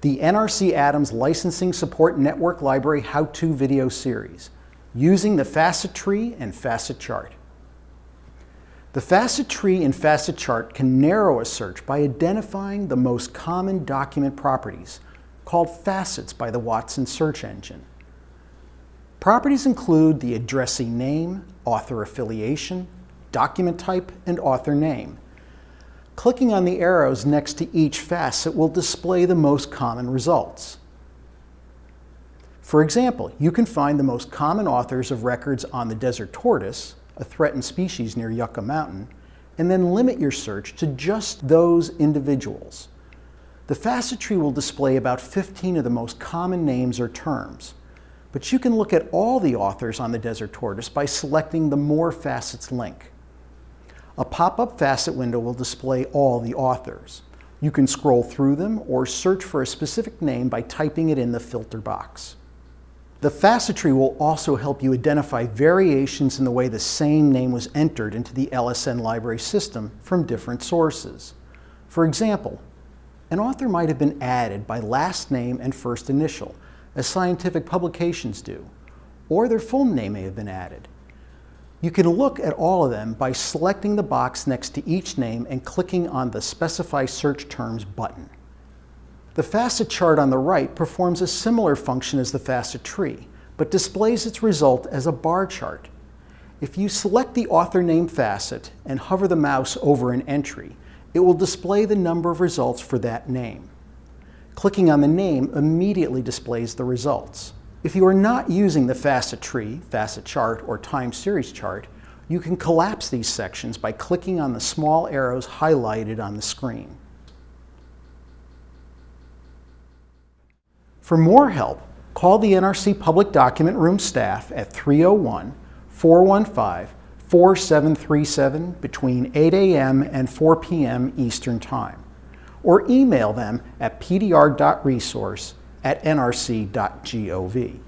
the NRC Adams Licensing Support Network Library How-To Video Series, using the facet tree and facet chart. The facet tree and facet chart can narrow a search by identifying the most common document properties, called facets by the Watson search engine. Properties include the addressee name, author affiliation, document type, and author name. Clicking on the arrows next to each facet will display the most common results. For example, you can find the most common authors of records on the desert tortoise, a threatened species near Yucca Mountain, and then limit your search to just those individuals. The facet tree will display about 15 of the most common names or terms. But you can look at all the authors on the desert tortoise by selecting the More Facets link. A pop-up facet window will display all the authors. You can scroll through them or search for a specific name by typing it in the filter box. The facet tree will also help you identify variations in the way the same name was entered into the LSN library system from different sources. For example, an author might have been added by last name and first initial, as scientific publications do, or their full name may have been added. You can look at all of them by selecting the box next to each name and clicking on the Specify Search Terms button. The facet chart on the right performs a similar function as the facet tree, but displays its result as a bar chart. If you select the author name facet and hover the mouse over an entry, it will display the number of results for that name. Clicking on the name immediately displays the results. If you are not using the facet tree, facet chart, or time series chart, you can collapse these sections by clicking on the small arrows highlighted on the screen. For more help, call the NRC Public Document Room staff at 301 415 4737 between 8 a.m. and 4 p.m. Eastern Time, or email them at pdr.resource at nrc.gov.